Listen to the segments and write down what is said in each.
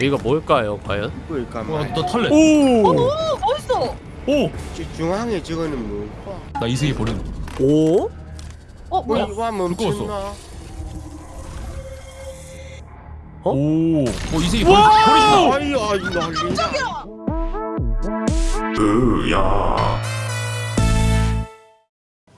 여기가 뭘까요 과연? 와, 말나 탈래. 오! 오 멋있어. 오! 중앙에 저거는 뭐 나 이승이 버린. 오? 어 뭐야? 뭐 이거 멈췄나? 어? 오! 어, 이승이 버린, 버리신다. 아이 아이 난리다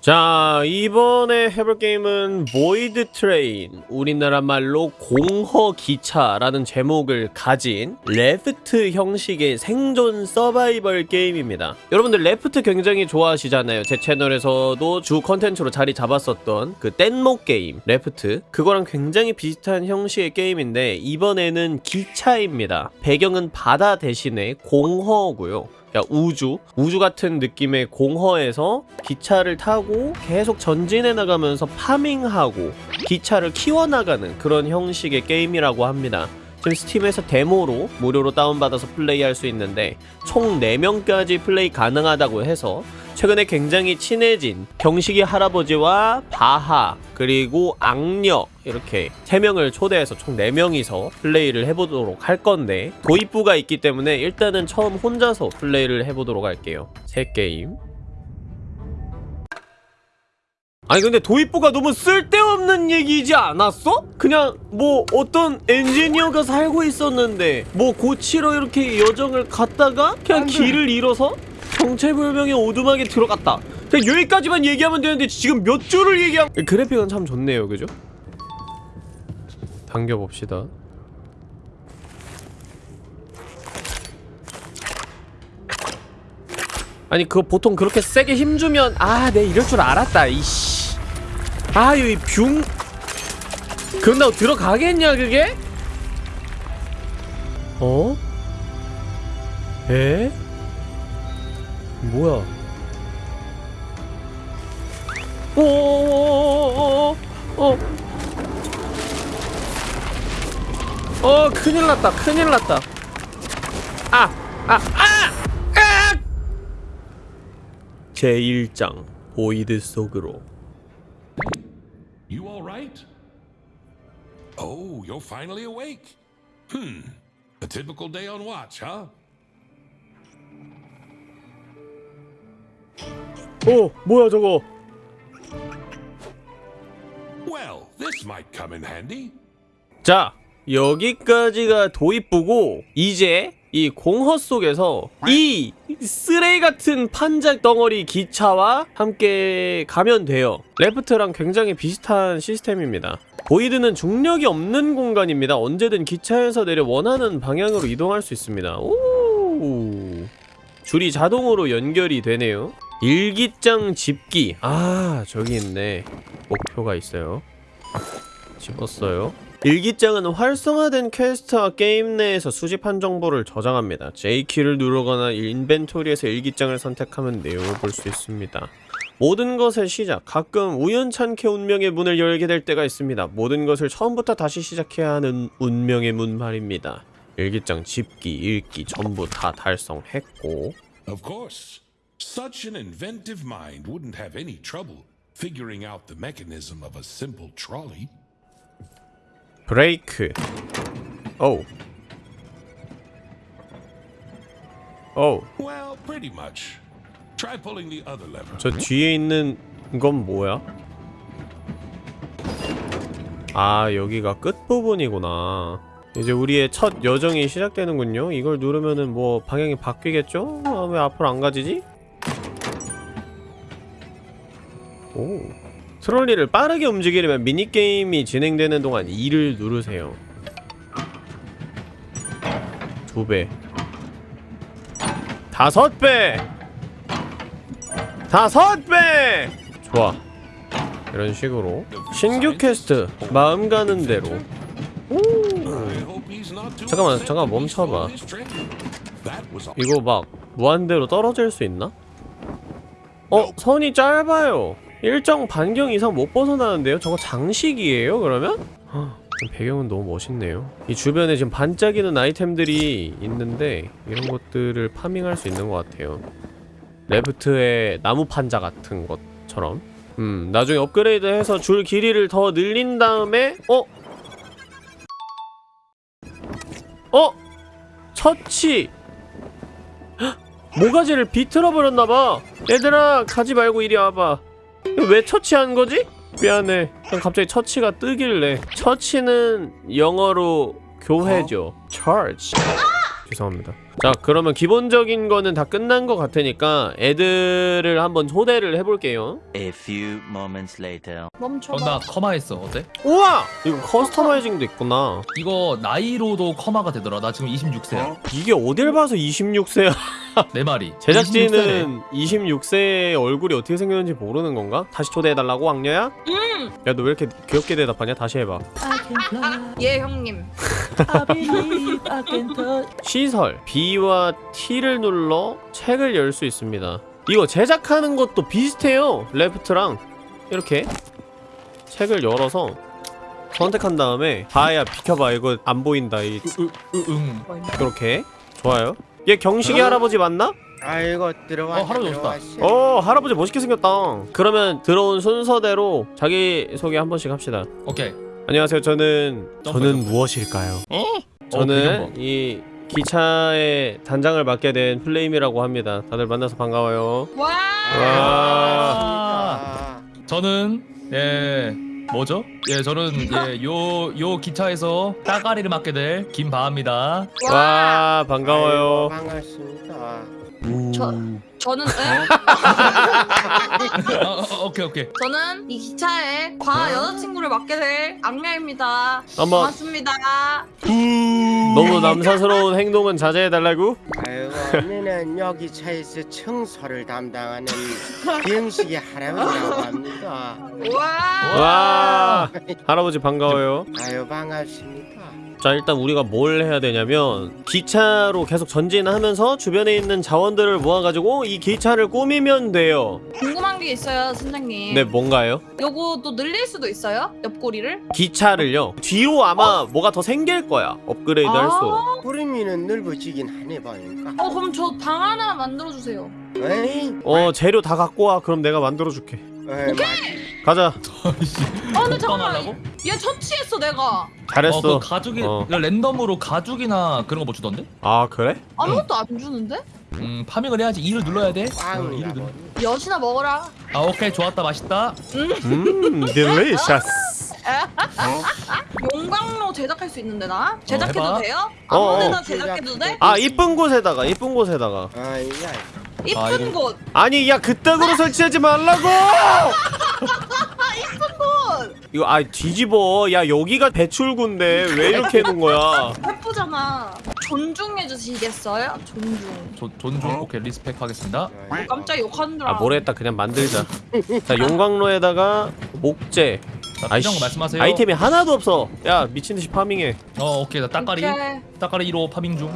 자 이번에 해볼 게임은 보이드 트레인 우리나라 말로 공허 기차라는 제목을 가진 레프트 형식의 생존 서바이벌 게임입니다. 여러분들 레프트 굉장히 좋아하시잖아요. 제 채널에서도 주 컨텐츠로 자리 잡았었던 그 뗏목 게임 Raft. 그거랑 굉장히 비슷한 형식의 게임인데 이번에는 기차입니다. 배경은 바다 대신에 공허고요 야 우주 우주 같은 느낌의 공허에서 기차를 타고 계속 전진해 나가면서 farming하고 기차를 키워나가는 그런 형식의 게임이라고 합니다 지금 Steam에서 데모로 무료로 다운받아서 플레이할 수 있는데 총 4명까지 플레이 가능하다고 해서 최근에 굉장히 친해진 경식이 할아버지와 바하 그리고 악녀 이렇게 3명을 초대해서 총 4명이서 플레이를 해보도록 할 건데 도입부가 있기 때문에 일단은 처음 혼자서 플레이를 해보도록 할게요. 새 게임 아니 근데 도입부가 너무 쓸데없는 얘기지 않았어? 그냥 뭐 어떤 엔지니어가 살고 있었는데 뭐 고치러 이렇게 여정을 갔다가 그냥 길을 잃어서 정체불명의 오두막에 들어갔다 그냥 여기까지만 얘기하면 되는데 지금 몇 줄을 얘기한 그래픽은 참 좋네요 그죠? 당겨봅시다 아니 그거 보통 그렇게 세게 힘주면 아 내 이럴 줄 알았다 이씨 아유 이뷰 그런다고 들어가겠냐 그게? 어? 에? 뭐야 오오오오오오 어. 어 큰일 났다 큰일 났다 아! 아! 아! 아! 제1장 보이드 속으로 all right? Oh, you're finally awake. Hmm. A typical day on watch, huh? 어 뭐야 저거 Well, this might come in handy. 자 여기까지가 도입부고 이제 이 공허 속에서 이 쓰레기 같은 판작 덩어리 기차와 함께 가면 돼요. 레프트랑 굉장히 비슷한 시스템입니다. void는 중력이 없는 공간입니다. 언제든 기차에서 내려 원하는 방향으로 이동할 수 있습니다. 오! 줄이 자동으로 연결이 되네요. 일기장 집기. 아 저기 있네. 목표가 있어요. 집었어요 일기장은 활성화된 quest와 게임 내에서 수집한 정보를 저장합니다. J키를 누르거나 inventory에서 일기장을 선택하면 내용을 볼 수 있습니다. 모든 것의 시작, 가끔 우연찮게 운명의 문을 열게 될 때가 있습니다. 모든 것을 처음부터 다시 시작해야 하는 운명의 문 말입니다. 일기장 집기, 읽기 전부 다 달성했고 Of course. Such an inventive mind wouldn't have any trouble figuring out the mechanism of a simple trolley. 브레이크 오우 오우 Well, pretty much. Try pulling the other lever. 저 뒤에 있는 건 뭐야? 아 여기가 끝부분이구나 이제 우리의 첫 여정이 시작되는군요 이걸 누르면은 뭐 방향이 바뀌겠죠? 아, 왜 앞으로 안 가지지? 오 트롤리를 빠르게 움직이려면 미니게임이 진행되는 동안 2를 누르세요. 두배. 다섯 배! 다섯 배! 좋아. 이런 식으로 신규 퀘스트 마음 가는 대로. 잠깐만, 잠깐 멈춰봐. 이거 막 무한대로 떨어질 수 있나? 어 선이 짧아요 일정 반경 이상 못 벗어나는데요? 저거 장식이에요 그러면? 헉, 배경은 너무 멋있네요 이 주변에 지금 반짝이는 아이템들이 있는데 이런 것들을 farming할 수 있는 것 같아요 Raft의 나무 판자 같은 것처럼 음 나중에 업그레이드 해서 줄 길이를 더 늘린 다음에 어? 어? 처치 헉! 모가지를 비틀어 버렸나봐 얘들아 가지 말고 이리 와봐 왜 처치한 거지? 미안해. 그냥 갑자기 처치가 뜨길래. 처치는 영어로 교회죠. church. 죄송합니다. 자 그러면 기본적인 거는 다 끝난 것 같으니까 애들을 한번 초대를 해볼게요. A few moments later. 멈춰봐. 어, 나 커마 했어 어때? 우와! 이거 커스터마이징도 있구나. 이거 나이로도 커마가 되더라. 나 지금 26세야. 이게 어딜 봐서 26세야 내 말이 제작진은 26세의 얼굴이 어떻게 생겼는지 모르는 건가? 다시 초대해달라고 왕녀야? 음. 야너 왜 이렇게 귀엽게 대답하냐? 다시 해봐. 예 형님. 시설 B와 T를 눌러 책을 열 수 있습니다. 이거 제작하는 것도 비슷해요. 레프트랑. 이렇게 책을 열어서 선택한 다음에 다야 비켜봐. 이거 안 보인다. 이 으응. 그렇게. 좋아요 얘 경식이 할아버지 맞나? 아이고 들어와 어, 할아버지 오셨다. 어 할아버지 멋있게 생겼다 그러면 들어온 순서대로 자기소개 한 번씩 합시다 오케이 안녕하세요 저는 점프, 저는 점프. 무엇일까요? 어, 저는 배경 이 기차의 단장을 맡게 된 플레임이라고 합니다 다들 만나서 반가워요 와. 와. 저는 예 뭐죠? 예 저는 예 요 요 기차에서 따가리를 맡게 될 김바입니다 와 반가워요 반갑습니다. 저 저는 에? 어, 어, 오케이 오케이 저는 이 기차에 과 여 자친구를 맡게 될 악녀입니다. 한번 반갑습니다. 너무 남사스러운 행동은 자제해달라고? 아이고 언니는 여기 차에서 청소를 담당하는 비영식의 할아버지라고 합니다. 와. 와 할아버지 반가워요 아유 반갑습니다. 자 일단 우리가 뭘 해야 되냐면 기차로 계속 전진하면서 주변에 있는 자원들을 모아가지고 이 기차를 꾸미면 돼요 궁금한 게 있어요, 선생님. 네 뭔가요? 요거 또 늘릴 수도 있어요? 옆구리를? 기차를요 뒤로 아마 뭐가 더 생길 거야 업그레이드 아. 구름이는 넓어지긴 하네 보니까. 어 그럼 저 방 하나 만들어 주세요. 에이, 어 재료 다 갖고 와 그럼 내가 만들어줄게 에이 가자 아 근데 잠깐만. 얘 처치했어 내가. 잘했어 어, 그 가죽이 어. 그 랜덤으로 가죽이나 그런 거 뭐 주던데? 아 그래? 아무것도 안 주는데? 음 파밍을 해야지 E를 눌러야 돼. 어, 빵이라고. E를 눌러. 여신아 먹어라. 아 오케이 좋았다 맛있다. 음 딜리셔스 용광로 제작할 수 있는데 나? 제작해도 해봐. 돼요? 어, 아무데나 어. 제작해도 돼? 아 이쁜 곳에다가 이쁜 곳에다가 아이야. 이쁜 아, 이거- 곳. 아니 야 그따구로 설치하지 말라고 곳. 이거 아 뒤집어 야 여기가 배출구인데 왜 이렇게 해놓은 거야 예쁘잖아. 존중해 주시겠어요? 존중. 조, 존중 오케이 respect 하겠습니다. 어, 깜짝 욕하는 줄 아 알아. 뭐랬다 그냥 만들자 자 용광로에다가 목재 필요한 거 말씀하세요. 아이템이 하나도 없어 야 미친듯이 파밍해 어 오케이 나 따까리 오케이. 따까리 1호 파밍 중.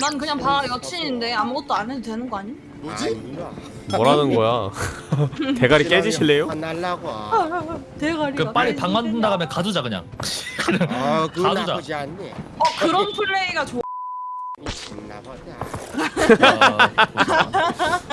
난 그냥 봐 여친인데 아무것도 안 해도 되는 거 아니? 아니야. 뭐라는 거야 대가리 깨지실래요? 화날라고. 대가리가. 그 빨리 방 만든 다음에 가두자 그냥. 아, 가두자. 나쁘지 않네. 어 그런 플레이가 좋아. 미쳤나 보다. 아.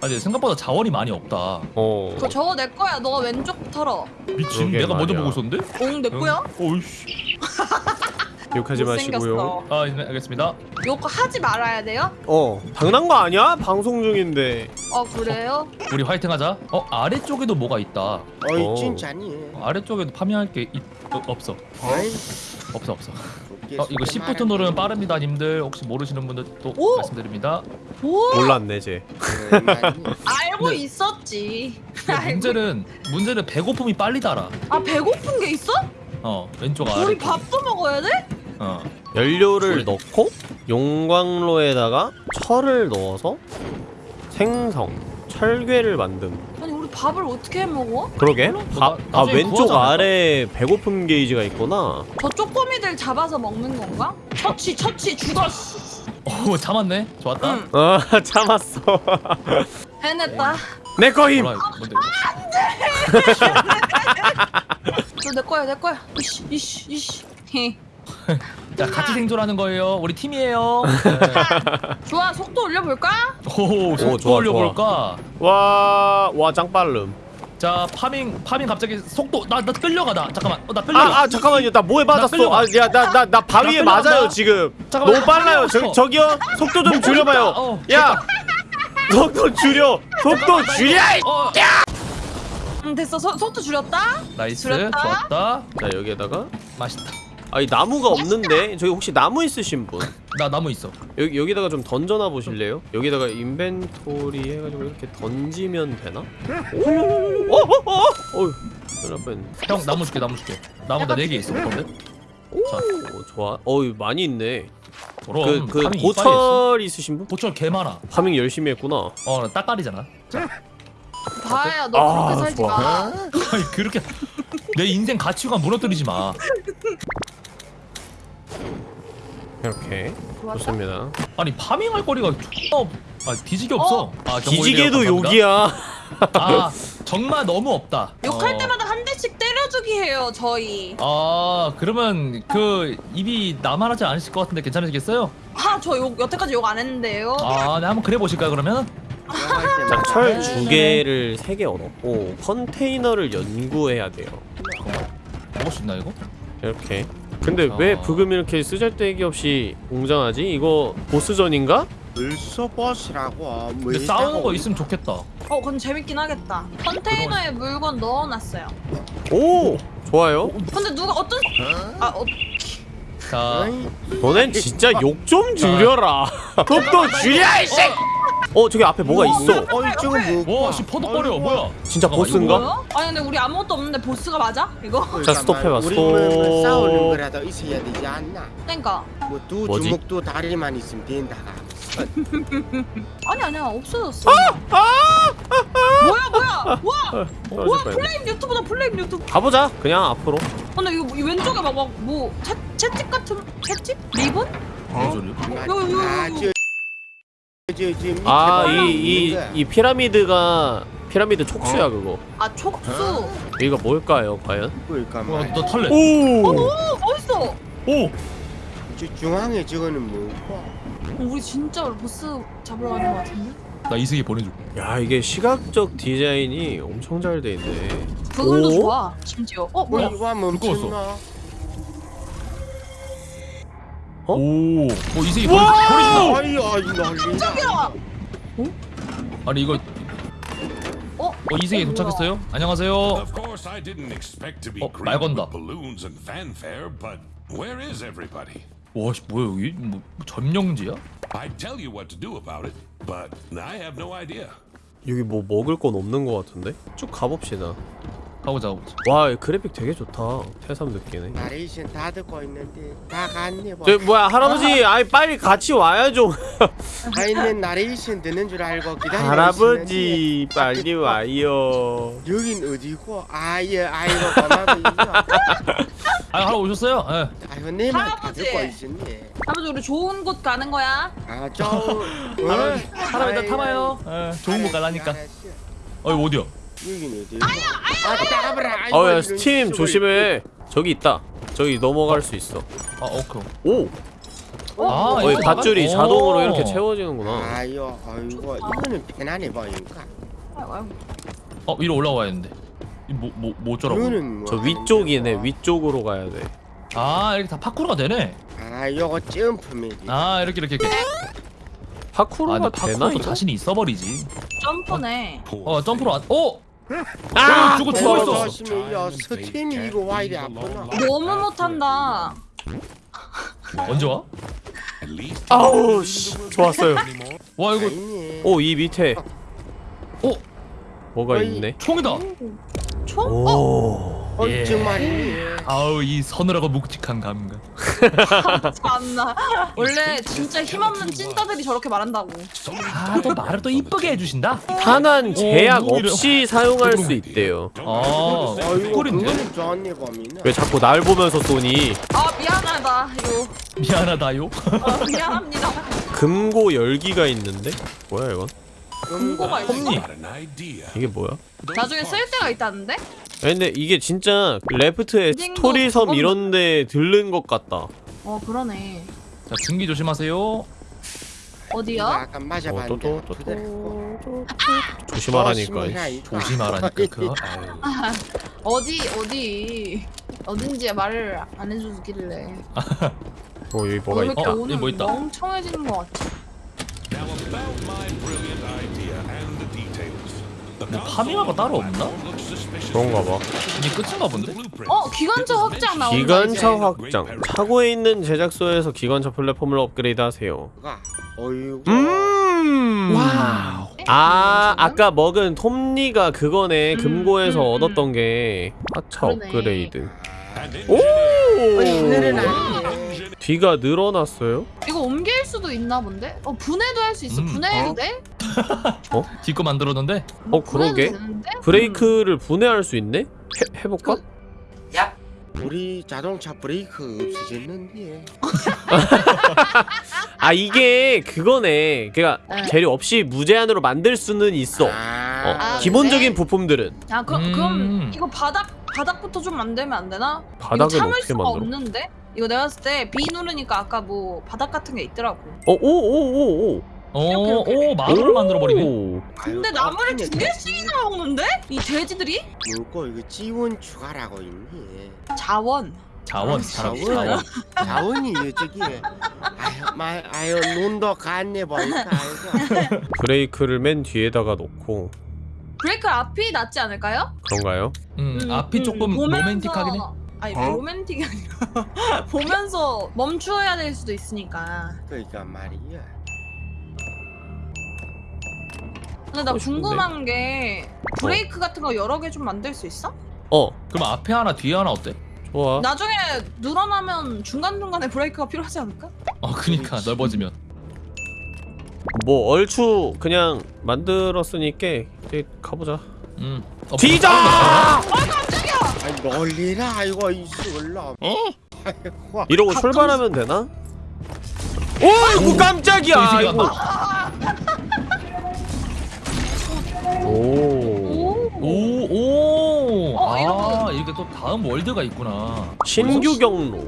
아니 생각보다 자원이 많이 없다. 어 그거 저거 내 거야. 너가 왼쪽 털어. 미친 그러게 내가 먼저 말이야. 보고 있었는데? 응, 내 거야? 어이씨. 욕하지 마시고요 못생겼어. 아 네, 알겠습니다. 요거 하지 말아야 돼요? 어 당난 거 아니야? 방송 중인데 어 그래요? 우리 화이팅하자. 어 아래쪽에도 뭐가 있다. 어이 어. 진짜니. 어, 아래쪽에도 파밍할 게 있, 어, 없어. 어이. 없어 없어. 어 이거 수도 10부터 누르면 빠릅니다, 님들. 혹시 모르시는 분들 또 오! 말씀드립니다. 뭐? 몰랐네 쟤 많이. 알고 네. 있었지. 문제는 문제는 배고픔이 빨리 달아. 아 배고픈 게 있어? 어 왼쪽 아래. 우리 밥도 먹어야 돼? 어. 연료를 소리. 넣고 용광로에다가 철을 넣어서 생성 철괴를 만듦 밥을 어떻게 해 먹어? 그러게? 뭐 아, 나- 아 나중에 왼쪽? 아래에 배고픔 게이지가 있구나 저 쪼꼬미들 잡아서 먹는 건가? 처치 처치 죽어. 씨. 오 잡았네. 좋았다. 응. 아 참았어 해냈다. 내 거임! 이거? 저내 거야 내 거야. 이씨 이씨 이씨. 헤. 자 같이 생존하는 거예요. 우리 팀이에요. 네. 좋아 속도 올려볼까? 오, 오, 속도 좋아, 올려볼까? 와... 와 짱빠름 자 farming farming 갑자기 속도 나 나 끌려가 나 잠깐만 어, 나 끌려가 아, 아 잠깐만요 나 뭐에 맞았어 끌려가. 아야 나 나 나 바위에 나. 맞아요 지금 잠깐만, 너무 빨라요 나 저. 저기요 속도 좀 줄여봐요 어, 야 속도 줄여 속도 줄여 이- 어음 됐어 소, 속도 줄였다? nice 줄였다? 좋았다 자 여기에다가 맛있다 아이 나무가 없는데 저기 혹시 나무 있으신 분 나 나무 있어 여기 여기다가 좀 던져놔 보실래요? 여기다가 inventory 해가지고 이렇게 던지면 되나? 오! 어? 어? 어? 어휴 큰일 날 뻔했네 형 나무 줄게 나무 줄게 나무 나 4개 있어 어떤데? 오 좋아 어휴 많이 있네 그럼 그, 그 고철 있으신 분? 고철 개 많아 파밍 열심히 했구나 어나 딱깔이잖아 다야 너 아, 그렇게 살지 좋아. 마 아니 그렇게 내 인생 가치관 무너뜨리지 마 이렇게? 좋습니다 아니 파밍할 거리가. 아 뒤지게 없어 아, 경고 뒤지게도. 욕이야 아 정말 너무 없다 욕할 어. 때마다 한 대씩 때려주기 해요 저희 아 그러면 그 입이 나만하지 않으실 것 같은데 괜찮으시겠어요? 아저 욕 여태까지 욕 안 했는데요 아네 한번 그래 보실까요 그러면? 자 철 네, 두 네. 개를 세 개 얻었고 컨테이너를 연구해야 돼요 먹을 수 있나 이거? 이렇게 근데 왜 아. 브금 이렇게 쓰잘데기 없이 웅장하지? 이거 보스전인가? 뭐 근데 싸우는 거 있으면 좋겠다. 어 그건 재밌긴 하겠다. 컨테이너에 물건 넣어놨어요. 오! 좋아요. 근데 누가 어떤 아 어, 자. 너넨 진짜 욕 좀 줄여라. 속도 줄여 이씨 어 저기 앞에 뭐가 있어? 어이 지금 뭐 와씨 퍼덕거려. 뭐야? 진짜 잠깐만, 보스인가? 뭐야? 아니 근데 우리 아무것도 없는데 보스가 맞아? 이거? 자, 스톱해봐, 스톱. 뭐, 뭐 싸우는 거라도 있어야 되지 않나? 그러니까. 뭐두 뭐지? 주먹도 다리만 있으면 된다가. 아니 아니야. 없어졌어. 뭐야 뭐야? 와 떨어질 뭐야? 뻔했네. 플레임 유튜브다 플레임 유튜브. 가보자 그냥 앞으로. 근데 이거 이 왼쪽에 막뭐 채찍 같은 채찍? 리본? 뭔 소리야? 밑에 아 봐. 이이 이 피라미드가 피라미드 촉수야 그거 아 촉수 이거 뭘까요 과연? 그러니까 와, 말이야. 너 탈래 오! 오 멋있어 오! 저 중앙에 저거는 뭐고 어, 우리 진짜 보스 잡으러 가는 거 같은데? 나 이승이 보내줘 야 이게 시각적 디자인이 엄청 잘 돼 있네 그걸로 오? 좋아 심지어 어 뭐야 와 멈췄나 어? 오! 어 이승이! 보내준다 아이 아이 깜짝이야 아니 이거 어? 어 이승이 도착했어요? 안녕하세요 Of course, I didn't expect to be 어, 말 건다. with balloons and fanfare, but where is everybody? 와씨 뭐야 여기? 뭐 점령지야? I'd tell you what to do about it, but I have no idea. 여기 뭐 먹을 건 없는 것 같은데? 쭉 가봅시다 가보자 가보자. 와 그래픽 되게 좋다. 새삼 느끼네. 나레이션 다 듣고 있는데 다 갔네 뭐. 저 뭐야 할아버지 아이 빨리 같이 와야죠. 가 있는 나레이션 듣는 줄 알고 기다리고 할아버지 있었는데 빨리 와요. 여긴 어디고? 아예 아이고 아 하러 오셨어요? 예. 아이고 내말 다 할아버지. 듣고 있었네. 아버지 우리 좋은 곳 가는 거야? 아저 할아버지 할아버지 나 타봐요. 예, 좋은 거 가라니까. 어. 이거 어디야? 아 이런 스팀 조심해. 저기 있다. 저기 넘어갈 수 있어. 아 오케이 오! 아 어, 이 이거 밧줄이 나가- 자동으로 어. 이렇게 채워지는구나. 아유 아이고 이거는 편안해 아이고, 아이고. 어 위로 올라와야 되는데. 뭐뭐 뭐 이거는 뭐저 위쪽이네 거고. 위쪽으로 가야 돼. 아 이렇게 다 파쿠르가 되네. 아 요거 점프맵이. 아 이렇게 이렇게 이렇게. 파쿠르가 아 되나 파쿠르도 이거? 자신이 있어버리지. 점프네. 어 점프로 안 어? 아! 어, 저거 어, 야 스팀이 이거 와 이리 아프나 너무 못한다 언제 와? 아우 씨 좋았어요 와 이거 아니네 오이 밑에 어? 뭐가 어이. 있네 총이다 총? 어? 오어 예. 정말이네 아우 이 서늘하고 묵직한 감각. 참나. 원래 진짜 힘없는 찐따들이 저렇게 말한다고. 아또 말을 또 이쁘게 해주신다? 탄환 제약 누구 이래- 없이 사용할 수 있대요. 아 꿀인데? 왜 자꾸 날 보면서 쏘니? 아 미안하다 이거. 미안하다요? 어, 미안합니다. 금고 열기가 있는데? 뭐야 이건? 공고가 있어? 이게 뭐야? 나중에 쓸 데가 있다는데? 아니, 근데 이게 진짜 레프트의 스토리섬 이런데 들른 것 같다 어 그러네 자 중기 조심하세요 맞아 봤는데 또, 또, 또, 그대로. 또, 조심하라니까. 조심해라, 조심하라니까. 아유. 어디 어디 어딘지 말을 안 해주길래 어 여기 뭐가 왜 있다. 어, 오늘 여기 뭐 있다. 멍청해지는 것 같아 뭐 파밍하고 따로 없나? 그런가 봐. 이게 끝인가 본데? 어 기관차 확장 나온다 기관차 이제. 확장. 차고에 있는 제작소에서 기관차 플랫폼을 업그레이드 하세요. 가. 어이구. 음. 와우. 아 아까 먹은 톱니가 그거네 음, 금고에서 음, 음. 얻었던 게 하차 그러네. 업그레이드. 오. 뒤가 늘어났어요? 이거 옮길 수도 있나 본데? 어 분해도 할 수 있어 음, 분해해도 어? 돼? 뒷거 만들었는데 뭐 어, 그러게. 브레이크를 분해할 수 있네? 해, 해볼까? 그- 우리 자동차 브레이크 없어졌는데. 아 이게 그거네. 그니까 네. 재료 없이 무제한으로 만들 수는 있어. 어, 아, 아, 기본적인 그래? 부품들은 야 그, 음. 그럼 이거 바닥 바닥부터 좀 만들면 안 되나? 바닥은 어떻게 수가 만들어? 없는데? 이거 내가 봤을 때 B 누르니까 아까 뭐 바닥 같은 게 있더라고 어, 오 오 오 오. 이렇게. 어오 마루를 만들어 버리네 오. 근데 나무를. 두 개씩이나 먹는데? 이 돼지들이? 뭐고 이거 지원 추가라고 있니? 자원 자원 자원. 자원 자원이 저기. 아유, 마, 아유 눈도 갔네 보니까. 브레이크를 맨 뒤에다가 놓고 브레이크 앞이 낫지 않을까요? 그런가요? 음, 음, 앞이 음, 조금 보면서- 로맨틱하긴 해 아니 어? 로맨틱이 아니라 보면서 멈추어야 될 수도 있으니까 그러니까 말이야. 근데 나 싶은데. 궁금한 게 브레이크 같은 거 여러 개 좀 만들 수 있어? 어 그럼 앞에 하나 뒤에 하나 어때? 좋아 나중에 늘어나면 중간중간에 브레이크가 필요하지 않을까? 어 그니까 그렇지. 넓어지면 뭐 얼추 그냥 만들었으니까 이제 가보자 음 어, 뒤져! 아이 놀리라 아이고 이술라. 어? 아이고. 이러고 가- 출발하면 되나? 오 이거 깜짝이야 또 이승이 이거 오. 오. 오오 어, 아 이렇게 또 다음 월드가 있구나. 신규 경로.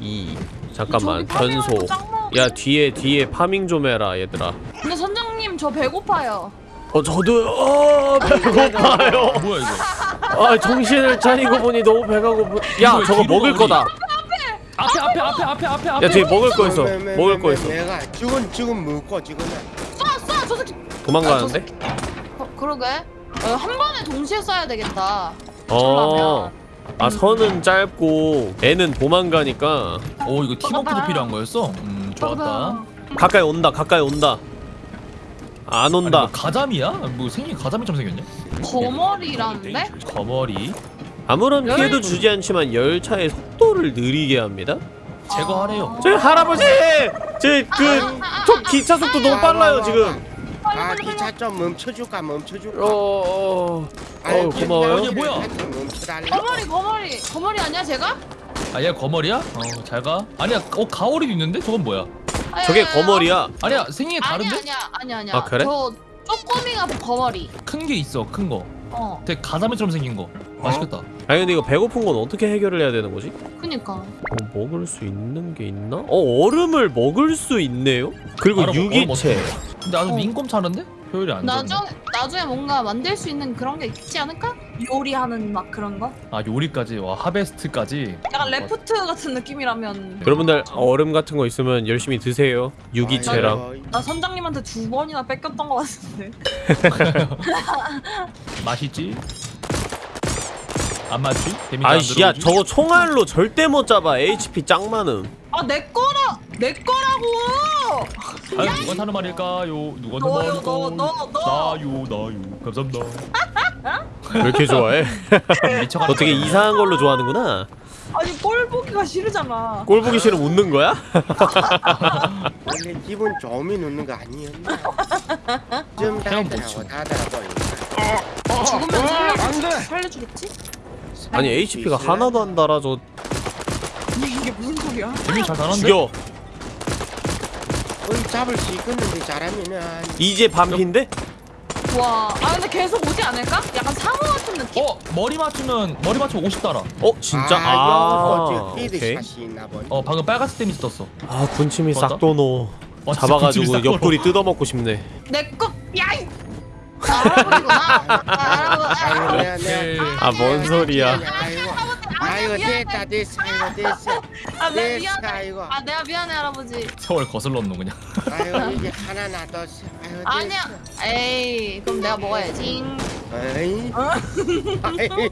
2 잠깐만 저기 짱 많아. 야 뒤에 뒤에 파밍 좀 해라 얘들아. 근데 선장님 저 배고파요. 어 저도 어 배고파요. 뭐야 이거? 아 정신을 차리고 보니 너무 배가 고프. 야 이거 저거 뒤로 먹을 우리- 거다 앞에 앞에 앞에 앞에 앞에 앞에. 야 뒤에 먹을 거 있어. 먹을 매, 거 매, 있어. 내가 지금 지금 먹고 지금 쏴! 쏴! 저 새끼! 도망가는데? 어, 그러게. 어, 한 번에 동시에 쏴야 되겠다. 어. 아 선은 짧고 애는 도망가니까 오 이거 팀워크도. 필요한 거였어? 음 좋았다 가까이 온다 가까이 온다 안 아니 온다 뭐 가자미야? 뭐 생긴 가자미처럼 생겼냐? 거머리라는데? 거머리 아무런 열- 피해도 주지 않지만 열차의 속도를 느리게 합니다 제거하래요 저 할아버지! 저그 저 기차 속도 너무 빨라요 지금 아 기차 좀 멈춰줄까 멈춰줄까 어... 아유, 어, 고마워요. 이게 뭐야? 거머리 거머리 거머리 아니야 제가? 아얘 거머리야? 어 잘가 아니야 어 가오리도 있는데? 저건 뭐야? 아니, 저게 아니, 아니, 예, 거머리야 아니야 생긴 게 다른데? 아니야 아니야 아니야. 아, 그래? 저 쪼꼬미가 거머리. 큰 게 있어 큰거 어. 되게 가자미처럼 생긴 거 맛있겠다 아니 근데 이거 배고픈 건 어떻게 해결을 해야 되는 거지? 그니까. 어, 먹을 수 있는 게 있나? 어 얼음을 먹을 수 있네요? 그리고 유기체? 근데 아주 어. 민꼼차는데? 효율이 안 좋네 나중 나중에 뭔가 만들 수 있는 그런 게 있지 않을까? 요리하는 막 그런 거? 아 요리까지 와 하베스트까지 약간 레프트 같은 느낌이라면. 여러분들 얼음 같은 거 있으면 열심히 드세요 유기체랑 나 선장님한테 두 번이나 뺏겼던 것 같은데. 맛있지? 안 맞지? 데미지 안 아이씨 야 들어오지? 저거 총알로 절대 못 잡아 HP 짱 많음 아 내 거라 내 거라고. 아유 누가 타는 말일까요? 누가 타는 너요, 말일까요? 너, 너, 너. 나요 나요 감사합니다 왜 이렇게 좋아해? 너 되게. 이상한 걸로 좋아하는구나 아니 꼴 보기가 싫으잖아. 꼴 보기 싫으면 웃는 거야? 원래 기분 좋음이 넣는 거 아니었나 좀 그냥 못 달달하고 달달하고 죽으면 살려주, 안돼 살려주겠지? 아니 HP가 하나도 안 달아져 이게 무슨 소리야? 데미지 잘 타는데? 죽여 거의 잡을 수 있겠는데 잘하면은. 이제 반피인데? 와, 아 근데 계속 오지 않을까? 약간 상어 같은 느낌? 어 머리 맞추면 머리 맞추면 50 달아. 어 진짜? 아, 아, 오케이. 있나 보네. 어 방금 빨간색 데미지 떴어. 아 군침이 싹 도노. 어, 잡아가지고 옆구리 뜯어먹고 싶네. 내꺼 야이! 아, 할아버지구나. 아, 아. 아뭔 소리야 아이고 됐다 됐어 아이고 됐어. 아 내가 됐어 미안해. 아이고. 아 내가 미안해 할아버지. 세월 거슬렀노 그냥. 아이고 이게 하나 놔뒀어. 아이고 아니야. 에이 그럼 내가 먹어야지. 아이. 아이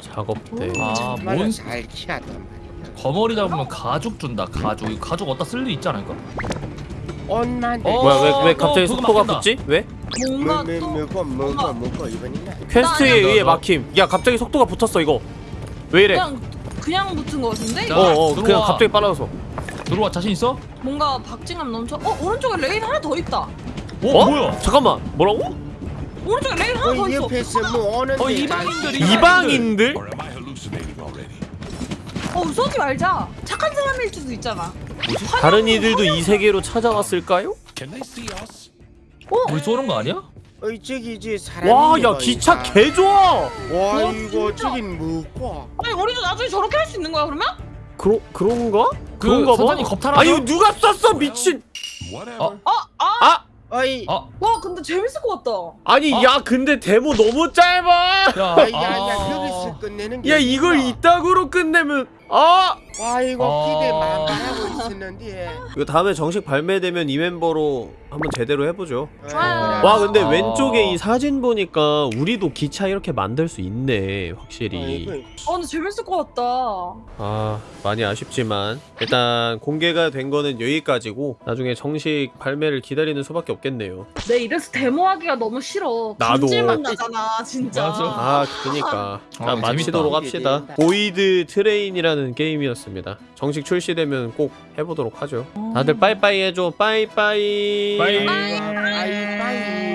작업대 아, 말을 뭔잘 키하단 말이야. 거머리 잡으면 가죽 준다. 가죽. 이 가죽 어디다 쓸 일 있지 않을까? 옷만 어, 뭐야 왜, 왜 갑자기 그거 속도가 막힌다. 붙지? 왜? 뭔가 또 먹고 먹고 이번이나? 퀘스트에 의해. 막힘. 야 갑자기 속도가 붙었어 이거 왜 이래 그냥 그냥 붙은 거 같은데 자, 어어 그냥 들어와. 갑자기 빨라졌어 들어와 자신 있어? 뭔가 박진감 넘쳐 어 오른쪽에 레일 하나 더 있다 어, 어? 뭐야? 잠깐만 뭐라고? 오른쪽에 레일 하나 더어 있어 옆에서 뭐 오는데 어, 이방인들이- 이방인들? Already? 어 쏘지 말자 착한 사람일 수도 있잖아 다른 이들도 이 세계로 찾아왔을까요? Us? 우리 쏘는 거 아니야? 어이 저기 이제 사람이 와야뭐 기차. 개 좋아 와 와, 이거. 저긴 뭐고 아니 우리도 나중에 저렇게 할 수 있는 거야 그러면? 그러, 그런가? 그 그런가 봐 사장님 겁탈하죠? 아니 이거 누가 쐈어 미친 Whatever. 어? 아 어이 아, 와 근데 재밌을 것 같다 아니 어? 야 근데 데모 너무 짧아 야, 아이 아. 야야 여기서 끝내는 게 야 이걸? 이따구로 끝내면 아와 이거 어. 기대 만만하고 있었는데 이거 다음에 정식 발매되면 이 멤버로 한번 제대로 해보죠 좋아요. 와 근데 아. 왼쪽에 이 사진 보니까 우리도 기차 이렇게 만들 수 있네 어, 확실히 아 근데 재밌을 것 같다 아 많이 아쉽지만 일단 공개가 된 거는 여기까지고 나중에 정식 발매를 기다리는 수밖에 없겠네요 내 이래서 데모하기가 너무 싫어 나도. 나잖아 진짜 맞아. 아 그니까 아, 자, 마치도록. 합시다. Void Train이라는 게임이었습니다. 정식 출시되면 꼭 해보도록 하죠. 다들 빠이빠이 해줘. 빠이빠이. 빠이. 아이 빠이